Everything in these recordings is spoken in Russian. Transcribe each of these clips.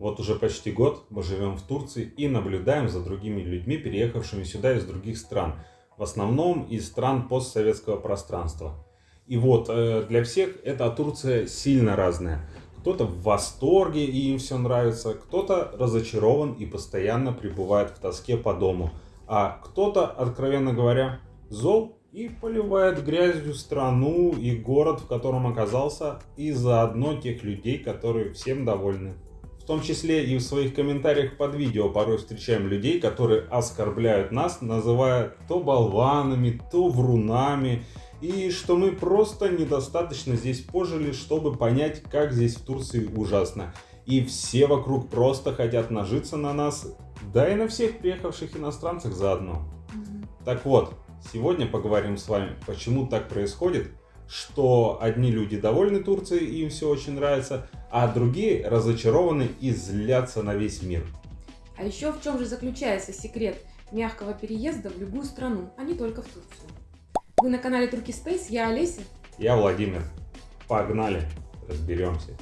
Вот уже почти год мы живем в Турции и наблюдаем за другими людьми, переехавшими сюда из других стран. В основном из стран постсоветского пространства. И вот э, для всех эта Турция сильно разная. Кто-то в восторге и им все нравится, кто-то разочарован и постоянно пребывает в тоске по дому. А кто-то, откровенно говоря, зол и поливает грязью страну и город, в котором оказался, и заодно тех людей, которые всем довольны. В том числе и в своих комментариях под видео порой встречаем людей, которые оскорбляют нас, называя то болванами, то врунами, и что мы просто недостаточно здесь пожили, чтобы понять, как здесь в Турции ужасно. И все вокруг просто хотят нажиться на нас, да и на всех приехавших иностранцах заодно. Так вот, сегодня поговорим с вами, почему так происходит, что одни люди довольны Турцией, им все очень нравится, а другие разочарованы и злятся на весь мир. А еще в чем же заключается секрет мягкого переезда в любую страну, а не только в Турцию? Вы на канале Турки Space, я Олеся. Я Владимир. Погнали, разберемся.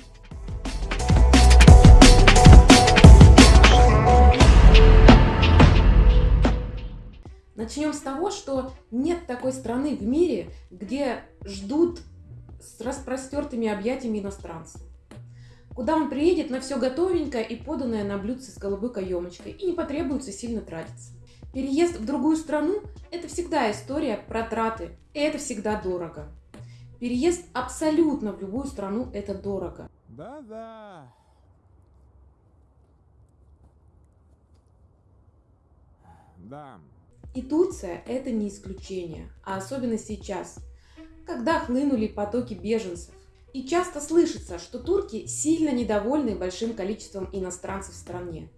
Начнем с того, что нет такой страны в мире, где ждут с распростертыми объятиями иностранцев. Куда он приедет на все готовенькое и поданное на блюдце с голубой каемочкой, и не потребуется сильно тратиться. Переезд в другую страну – это всегда история про траты, и это всегда дорого. Переезд абсолютно в любую страну – это дорого. Да-да. Да. И Турция – это не исключение, а особенно сейчас, когда хлынули потоки беженцев. И часто слышится, что турки сильно недовольны большим количеством иностранцев в стране.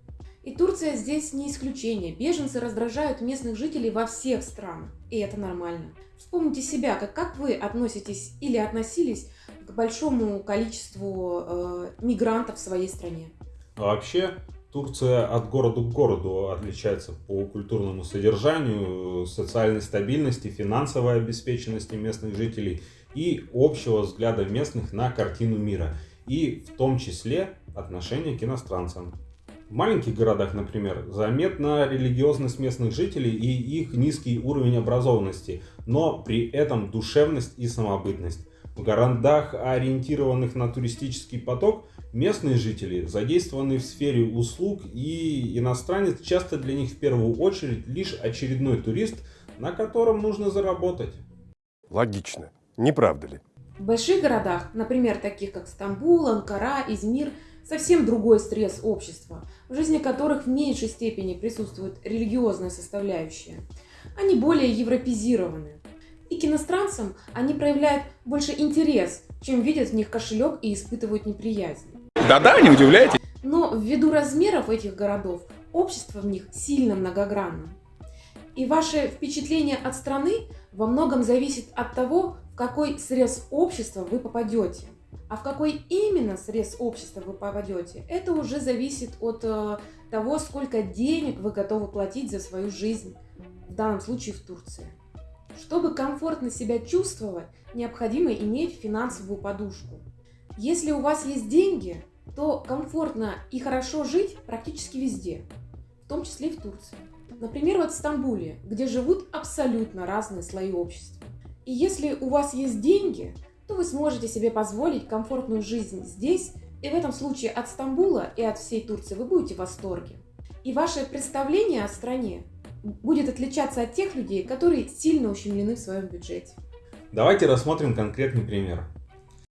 И Турция здесь не исключение. Беженцы раздражают местных жителей во всех странах. И это нормально. Вспомните себя, как, как вы относитесь или относились к большому количеству э, мигрантов в своей стране. Вообще, Турция от города к городу отличается по культурному содержанию, социальной стабильности, финансовой обеспеченности местных жителей и общего взгляда местных на картину мира. И в том числе отношение к иностранцам. В маленьких городах, например, заметна религиозность местных жителей и их низкий уровень образованности, но при этом душевность и самобытность. В городах, ориентированных на туристический поток, местные жители задействованы в сфере услуг и иностранец часто для них в первую очередь лишь очередной турист, на котором нужно заработать. Логично, не правда ли? В больших городах, например, таких как Стамбул, Анкара, Измир – совсем другой стресс общества, в жизни которых в меньшей степени присутствует религиозная составляющая. Они более европезированы. И к иностранцам они проявляют больше интерес, чем видят в них кошелек и испытывают неприязнь. Да-да, не удивляйтесь. Но ввиду размеров этих городов, общество в них сильно многогранно. И ваше впечатление от страны во многом зависит от того, в какой срез общества вы попадете. А в какой именно срез общества вы попадете, это уже зависит от э, того, сколько денег вы готовы платить за свою жизнь, в данном случае в Турции. Чтобы комфортно себя чувствовать, необходимо иметь финансовую подушку. Если у вас есть деньги, то комфортно и хорошо жить практически везде, в том числе и в Турции. Например, вот в Стамбуле, где живут абсолютно разные слои общества. И если у вас есть деньги, то вы сможете себе позволить комфортную жизнь здесь, и в этом случае от Стамбула и от всей Турции вы будете в восторге. И ваше представление о стране будет отличаться от тех людей, которые сильно ущемлены в своем бюджете. Давайте рассмотрим конкретный пример.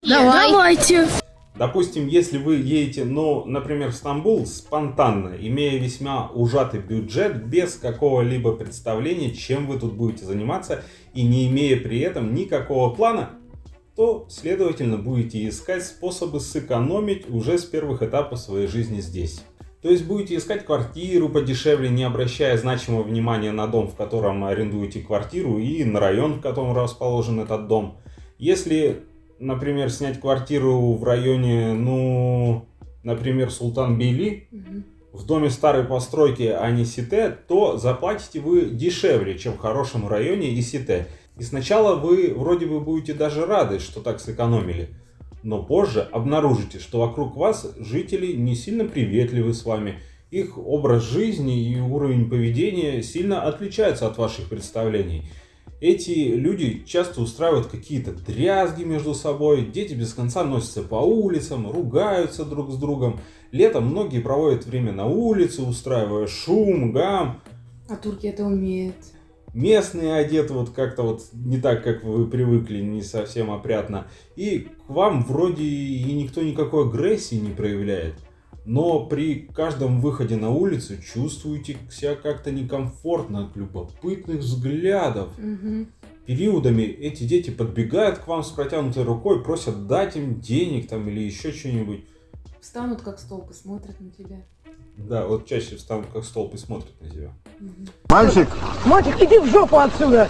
Давай. Давайте. Допустим, если вы едете, ну, например, в Стамбул спонтанно, имея весьма ужатый бюджет, без какого-либо представления, чем вы тут будете заниматься, и не имея при этом никакого плана, то, следовательно, будете искать способы сэкономить уже с первых этапов своей жизни здесь. То есть будете искать квартиру подешевле, не обращая значимого внимания на дом, в котором арендуете квартиру и на район, в котором расположен этот дом. Если, например, снять квартиру в районе, ну, например, Султан Бейли, угу. в доме старой постройки, а не Сите, то заплатите вы дешевле, чем в хорошем районе и Сите. И сначала вы вроде бы будете даже рады, что так сэкономили. Но позже обнаружите, что вокруг вас жители не сильно приветливы с вами, их образ жизни и уровень поведения сильно отличаются от ваших представлений. Эти люди часто устраивают какие-то дрязги между собой, дети без конца носятся по улицам, ругаются друг с другом. Летом многие проводят время на улице, устраивая шум, гам. А турки это умеют. Местные одеты вот как-то вот не так, как вы привыкли, не совсем опрятно. И к вам вроде и никто никакой агрессии не проявляет. Но при каждом выходе на улицу чувствуете себя как-то некомфортно от любопытных взглядов. Мгм. Периодами эти дети подбегают к вам с протянутой рукой, просят дать им денег там или еще что-нибудь. Встанут как столб и смотрят на тебя. Да, вот чаще встанут как столб и смотрят на тебя. Мальчик, Мальчик, иди в жопу отсюда!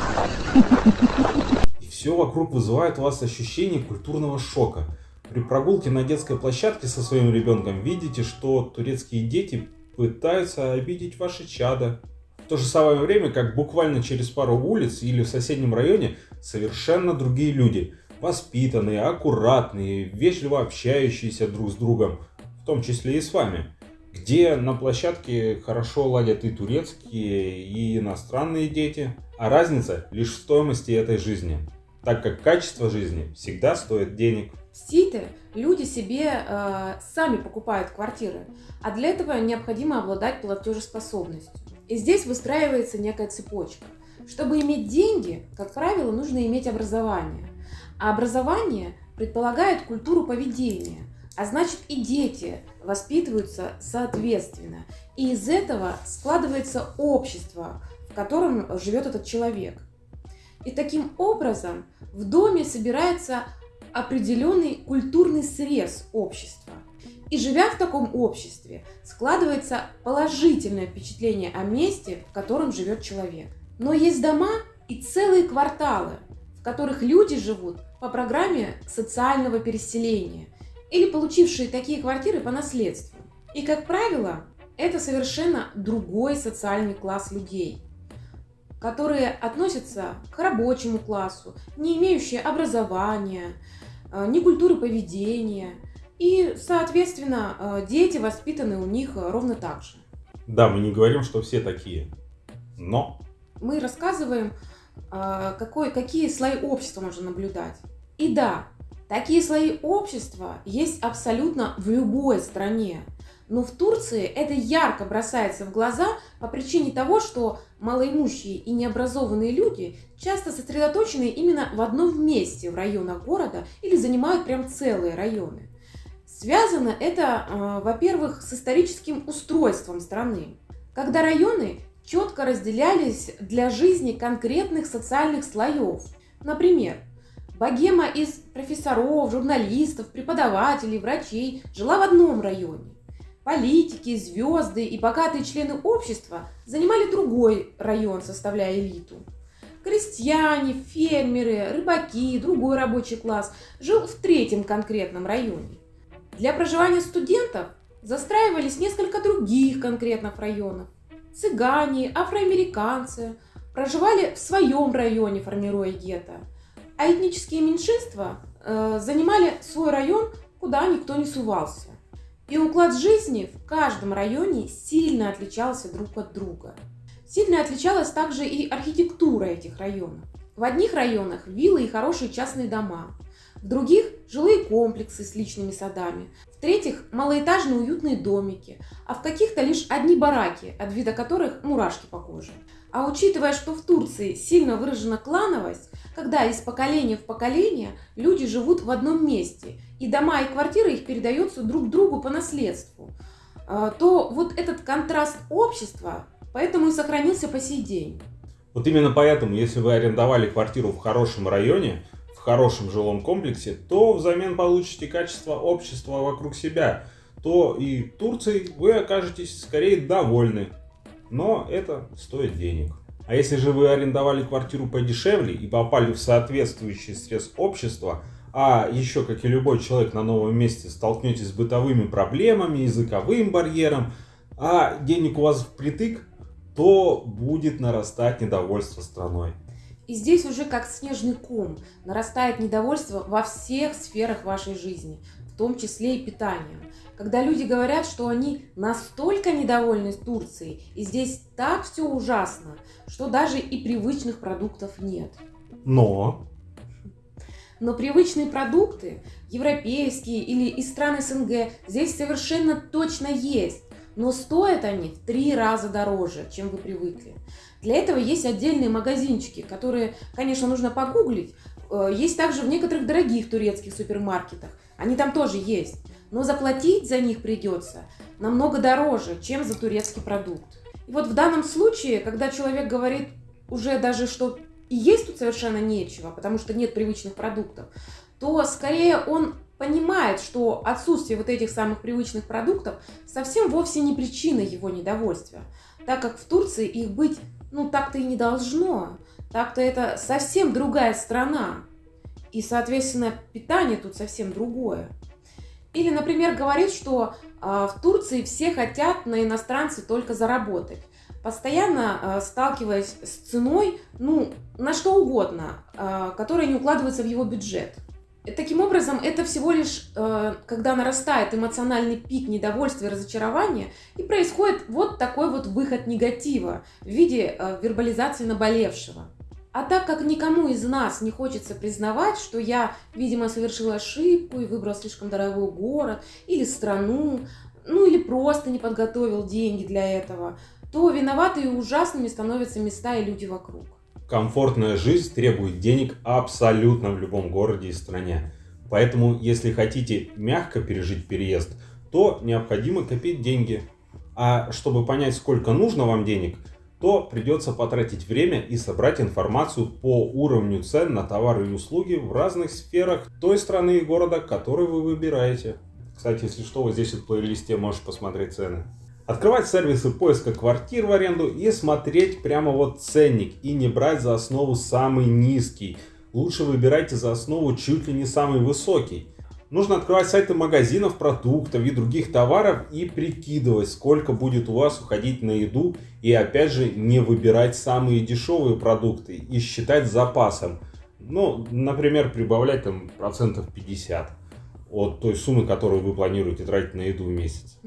И все вокруг вызывает у вас ощущение культурного шока. При прогулке на детской площадке со своим ребенком видите, что турецкие дети пытаются обидеть ваше чадо. В то же самое время, как буквально через пару улиц или в соседнем районе совершенно другие люди. Воспитанные, аккуратные, вежливо общающиеся друг с другом, в том числе и с вами. Где на площадке хорошо ладят и турецкие, и иностранные дети. А разница лишь в стоимости этой жизни. Так как качество жизни всегда стоит денег. В Сите люди себе э, сами покупают квартиры, а для этого необходимо обладать платежеспособностью. И здесь выстраивается некая цепочка. Чтобы иметь деньги, как правило, нужно иметь образование. А образование предполагает культуру поведения, а значит и дети воспитываются соответственно. И из этого складывается общество, в котором живет этот человек. И таким образом в доме собирается определенный культурный срез общества. И живя в таком обществе, складывается положительное впечатление о месте, в котором живет человек. Но есть дома и целые кварталы, в которых люди живут по программе социального переселения или получившие такие квартиры по наследству. И, как правило, это совершенно другой социальный класс людей, которые относятся к рабочему классу, не имеющие образования, э, ни культуры поведения. И, соответственно, э, дети воспитаны у них ровно так же. Да, мы не говорим, что все такие. Но Мы рассказываем, э, какой, какие слои общества можно наблюдать. И да, такие слои общества есть абсолютно в любой стране. Но в Турции это ярко бросается в глаза по причине того, что малоимущие и необразованные люди часто сосредоточены именно в одном месте в районах города или занимают прям целые районы. Связано это, э, во-первых, с историческим устройством страны, когда районы четко разделялись для жизни конкретных социальных слоев. Например, богема из профессоров, журналистов, преподавателей, врачей жила в одном районе. Политики, звезды и богатые члены общества занимали другой район, составляя элиту. Крестьяне, фермеры, рыбаки, другой рабочий класс жил в третьем конкретном районе. Для проживания студентов застраивались несколько других конкретных районов. Цыгане, афроамериканцы проживали в своем районе, формируя гетто. А этнические меньшинства э, занимали свой район, куда никто не сувался. И уклад жизни в каждом районе сильно отличался друг от друга. Сильно отличалась также и архитектура этих районов. В одних районах виллы и хорошие частные дома, в других – жилые комплексы с личными садами, в-третьих – малоэтажные уютные домики, а в каких-то лишь одни бараки, от вида которых мурашки по коже. А учитывая, что в Турции сильно выражена клановость, когда из поколения в поколение люди живут в одном месте, и дома и квартиры их передаются друг другу по наследству, а, то вот этот контраст общества поэтому и сохранился по сей день. вот именно поэтому, если вы арендовали квартиру в хорошем районе, в хорошем жилом комплексе, то взамен получите качество общества вокруг себя, то и Турцией вы окажетесь скорее довольны. Но это стоит денег. А если же вы арендовали квартиру подешевле и попали в соответствующий срез общества, а еще, как и любой человек на новом месте, столкнетесь с бытовыми проблемами, языковым барьером, а денег у вас впритык, то будет нарастать недовольство страной. И здесь уже как снежный ком нарастает недовольство во всех сферах вашей жизни, в том числе и питанием. Когда люди говорят, что они настолько недовольны Турцией, и здесь так все ужасно, что даже и привычных продуктов нет. Но Но привычные продукты, европейские или из стран СНГ, здесь совершенно точно есть. Но стоят они в три раза дороже, чем вы привыкли. Для этого есть отдельные магазинчики, которые, конечно, нужно погуглить. Э, Есть также в некоторых дорогих турецких супермаркетах. Они там тоже есть. Но заплатить за них придется намного дороже, чем за турецкий продукт. И вот в данном случае, когда человек говорит уже даже, что и есть тут совершенно нечего, потому что нет привычных продуктов, то скорее он понимает, что отсутствие вот этих самых привычных продуктов совсем вовсе не причина его недовольствия, так как в Турции их быть, ну, так-то и не должно. Так-то это совсем другая страна. И, соответственно, питание тут совсем другое. Или, например, говорит, что а, в Турции все хотят на иностранце только заработать, постоянно а, сталкиваясь с ценой, ну, на что угодно, а, которая не укладывается в его бюджет. Таким образом, это всего лишь, когда нарастает эмоциональный пик недовольства и разочарования, и происходит вот такой вот выход негатива в виде вербализации наболевшего. А так как никому из нас не хочется признавать, что я, видимо, совершил ошибку и выбрал слишком дорогой город или страну, ну или просто не подготовил деньги для этого, то виноваты и ужасными становятся места и люди вокруг. комфортная жизнь требует денег абсолютно в любом городе и стране. Поэтому, если хотите мягко пережить переезд, то необходимо копить деньги. А чтобы понять, сколько нужно вам денег, то придется потратить время и собрать информацию по уровню цен на товары и услуги в разных сферах той страны и города, который вы выбираете. Кстати, если что, вот здесь в плейлисте можешь посмотреть цены. Открывать сервисы поиска квартир в аренду и смотреть прямо вот ценник и не брать за основу самый низкий. Лучше выбирайте за основу чуть ли не самый высокий. Нужно открывать сайты магазинов, продуктов и других товаров и прикидывать, сколько будет у вас уходить на еду. И опять же, не выбирать самые дешевые продукты и считать запасом. Ну, например, прибавлять там процентов 50 от той суммы, которую вы планируете тратить на еду в месяц.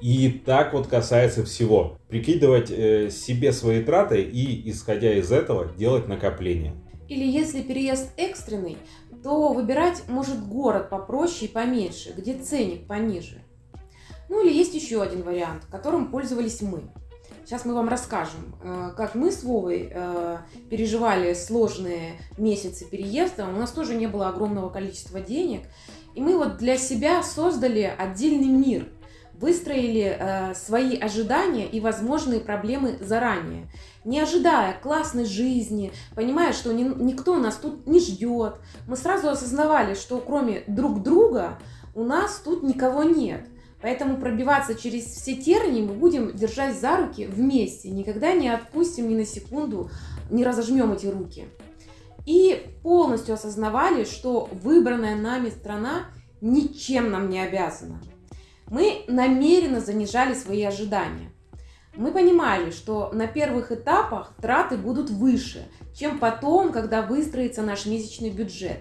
И так вот касается всего. Прикидывать э, себе свои траты и, исходя из этого, делать накопления. Или если переезд экстренный, то выбирать может город попроще и поменьше, где ценник пониже. Ну или есть еще один вариант, которым пользовались мы. Сейчас мы вам расскажем, э, как мы с Вовой э, переживали сложные месяцы переезда. У нас тоже не было огромного количества денег. И мы вот для себя создали отдельный мир, выстроили э, свои ожидания и возможные проблемы заранее, не ожидая классной жизни, понимая, что ни- никто нас тут не ждет. Мы сразу осознавали, что кроме друг друга у нас тут никого нет. Поэтому пробиваться через все тернии мы будем держать за руки вместе, никогда не отпустим ни на секунду, не разожмем эти руки. И полностью осознавали, что выбранная нами страна ничем нам не обязана. Мы намеренно занижали свои ожидания. Мы понимали, что на первых этапах траты будут выше, чем потом, когда выстроится наш месячный бюджет.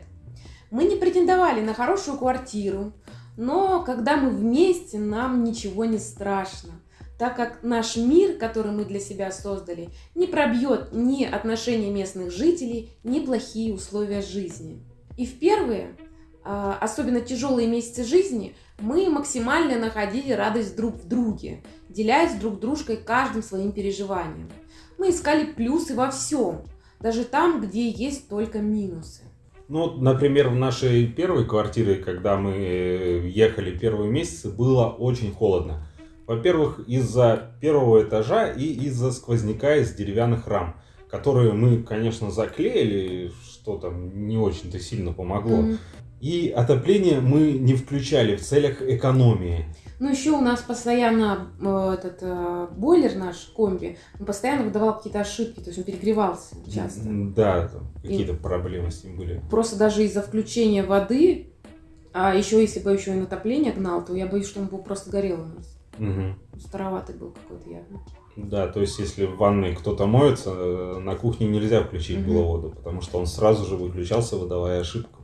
Мы не претендовали на хорошую квартиру, но когда мы вместе, нам ничего не страшно, так как наш мир, который мы для себя создали, не пробьет ни отношения местных жителей, ни плохие условия жизни. И в первые, особенно тяжелые месяцы жизни, мы максимально находили радость друг в друге, делясь друг дружкой каждым своим переживанием. Мы искали плюсы во всем, даже там, где есть только минусы. Ну, например, в нашей первой квартире, когда мы э, ехали первые месяцы, было очень холодно. Во-первых, из-за первого этажа и из-за сквозняка из деревянных рам, которые мы, конечно, заклеили, что там не очень-то сильно помогло. Мгм. И отопление мы не включали в целях экономии. Ну, еще у нас постоянно э, этот э, бойлер наш, комби, он постоянно выдавал какие-то ошибки, то есть он перегревался часто. Да, какие-то проблемы с ним были. Просто даже из-за включения воды, а еще если бы еще и отопление гнал, то я боюсь, что он бы просто горел у нас. Мгм. Староватый был какой-то явно. Да, то есть если в ванной кто-то моется, э, на кухне нельзя включить Мгм. было воду, потому что он сразу же выключался, выдавая ошибку.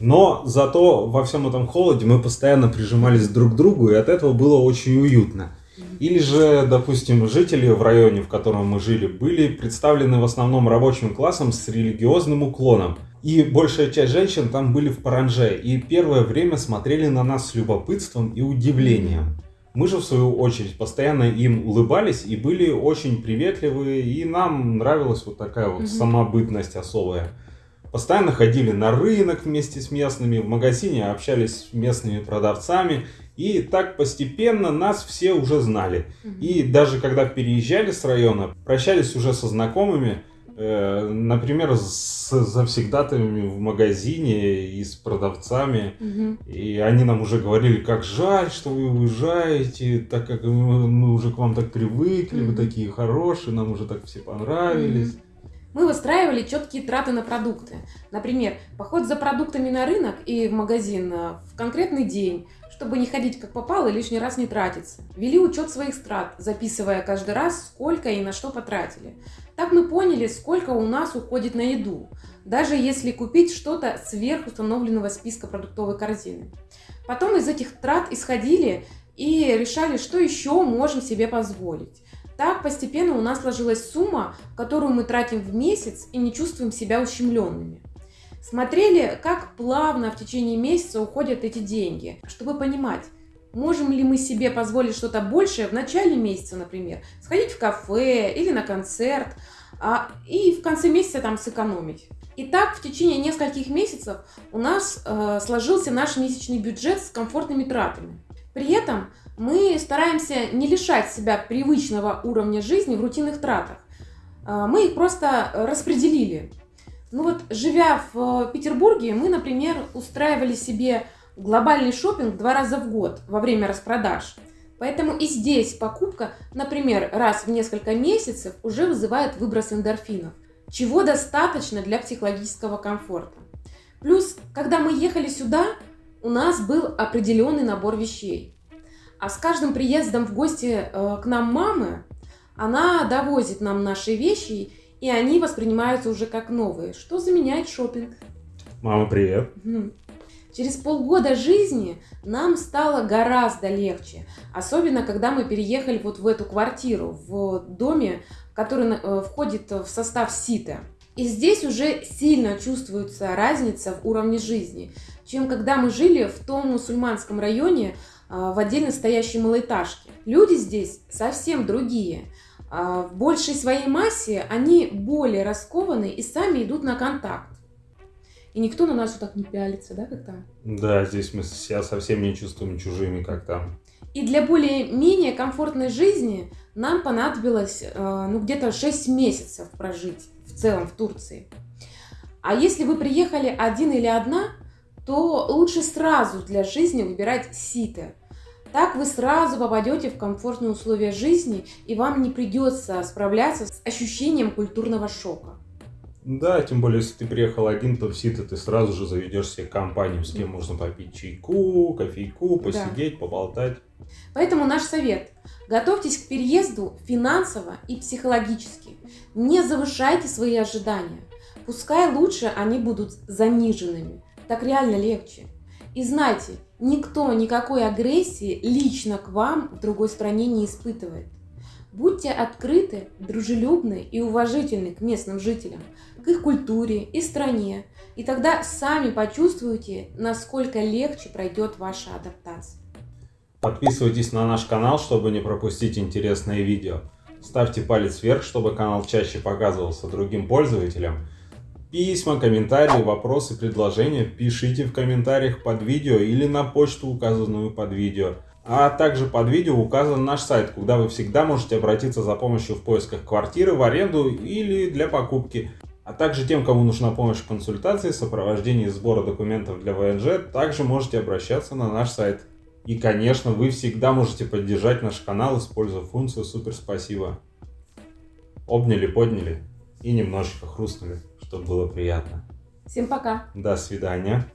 Но зато во всем этом холоде мы постоянно прижимались друг к другу, и от этого было очень уютно. Или же, допустим, жители в районе, в котором мы жили, были представлены в основном рабочим классом с религиозным уклоном. И большая часть женщин там были в паранже, и первое время смотрели на нас с любопытством и удивлением. Мы же, в свою очередь, постоянно им улыбались и были очень приветливые, и нам нравилась вот такая вот самобытность особая. Постоянно ходили на рынок вместе с местными, в магазине общались с местными продавцами, и так постепенно нас все уже знали. Мгм. И даже когда переезжали с района, прощались уже со знакомыми, э, например, с завсегдатаями в магазине и с продавцами. Мгм. И они нам уже говорили, как жаль, что вы уезжаете, так как мы, мы уже к вам так привыкли, вы Мгм. такие хорошие, нам уже так все понравились. Мы выстраивали четкие траты на продукты. Например, поход за продуктами на рынок и в магазин э, в конкретный день, чтобы не ходить как попало и лишний раз не тратиться. Вели учет своих трат, записывая каждый раз, сколько и на что потратили. Так мы поняли, сколько у нас уходит на еду, даже если купить что-то сверх установленного списка продуктовой корзины. Потом из этих трат исходили и решали, что еще можем себе позволить. Так постепенно у нас сложилась сумма, которую мы тратим в месяц и не чувствуем себя ущемленными. Смотрели, как плавно в течение месяца уходят эти деньги, чтобы понимать, можем ли мы себе позволить что-то большее в начале месяца, например, сходить в кафе или на концерт, а, и в конце месяца там сэкономить. И так в течение нескольких месяцев у нас э, сложился наш месячный бюджет с комфортными тратами. При этом мы стараемся не лишать себя привычного уровня жизни в рутинных тратах. А, Мы их просто распределили. Ну вот, живя в Петербурге, мы, например, устраивали себе глобальный шопинг два раза в год во время распродаж. Поэтому и здесь покупка, например, раз в несколько месяцев уже вызывает выброс эндорфинов, чего достаточно для психологического комфорта. Плюс, когда мы ехали сюда, у нас был определенный набор вещей. А с каждым приездом в гости э, к нам мамы, она довозит нам наши вещи, и они воспринимаются уже как новые, что заменяет шопинг. Мама, привет. Через полгода жизни нам стало гораздо легче, особенно когда мы переехали вот в эту квартиру, в доме, который э, входит в состав СИТа. И здесь уже сильно чувствуется разница в уровне жизни, чем когда мы жили в том мусульманском районе а, в отдельно стоящей малоэтажке. Люди здесь совсем другие. А, В большей своей массе они более раскованы и сами идут на контакт. И никто на нас вот так не пялится, да, как там? Да, здесь мы себя совсем не чувствуем чужими, как там. И для более-менее комфортной жизни нам понадобилось э, ну, где-то 6 месяцев прожить целом в Турции. А если вы приехали один или одна, то лучше сразу для жизни выбирать ситы. Так вы сразу попадете в комфортные условия жизни, и вам не придется справляться с ощущением культурного шока. Да, тем более, если ты приехал один, то в Сита ты сразу же заведешь себе компанию, с кем можно попить чайку, кофейку, посидеть, поболтать. Поэтому наш совет. Готовьтесь к переезду финансово и психологически. Не завышайте свои ожидания. Пускай лучше они будут заниженными. Так реально легче. И знайте, никто никакой агрессии лично к вам в другой стране не испытывает. Будьте открыты, дружелюбны и уважительны к местным жителям, к их культуре и стране, и тогда сами почувствуете, насколько легче пройдет ваша адаптация. Подписывайтесь на наш канал, чтобы не пропустить интересные видео. Ставьте палец вверх, чтобы канал чаще показывался другим пользователям. Письма, комментарии, вопросы, предложения пишите в комментариях под видео или на почту, указанную под видео. А также под видео указан наш сайт, куда вы всегда можете обратиться за помощью в поисках квартиры в аренду или для покупки. А также тем, кому нужна помощь в консультации, сопровождении сбора документов для ВНЖ, также можете обращаться на наш сайт. И, конечно, вы всегда можете поддержать наш канал, используя функцию «Супер спасибо». Обняли, подняли и немножечко хрустнули, чтобы было приятно. Всем пока! До свидания.